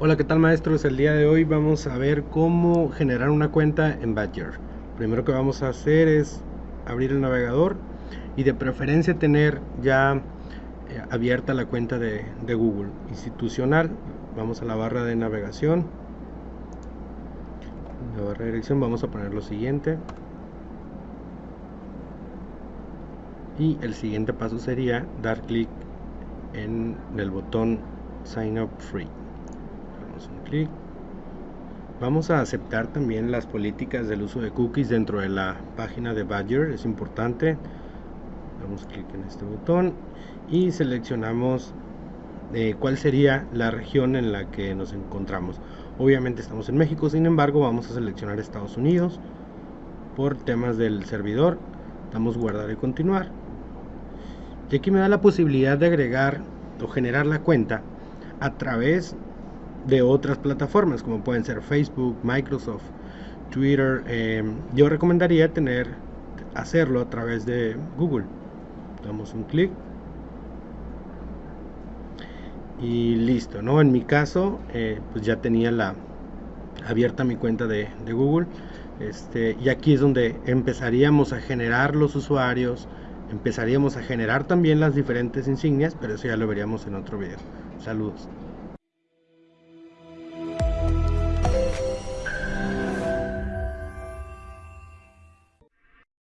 Hola, ¿qué tal maestros? El día de hoy vamos a ver cómo generar una cuenta en Badger. Primero que vamos a hacer es abrir el navegador y de preferencia tener ya eh, abierta la cuenta de, Google institucional. Vamos a la barra de navegación. La barra de dirección vamos a poner lo siguiente. Y el siguiente paso sería dar clic en el botón Sign Up Free. Un clic. Vamos a aceptar también las políticas del uso de cookies dentro de la página de Badger, es importante. Damos clic en este botón y seleccionamos eh, cuál sería la región en la que nos encontramos. Obviamente estamos en México, sin embargo vamos a seleccionar Estados Unidos por temas del servidor. Damos guardar y continuar. Y aquí me da la posibilidad de agregar o generar la cuenta a través de otras plataformas como pueden ser Facebook, Microsoft, Twitter. Eh, yo recomendaría tener hacerlo a través de Google. Damos un clic y listo, ¿no? En mi caso, eh, pues ya tenía la abierta mi cuenta de, de Google. Este, y aquí es donde empezaríamos a generar los usuarios, empezaríamos a generar también las diferentes insignias, pero eso ya lo veríamos en otro video. Saludos.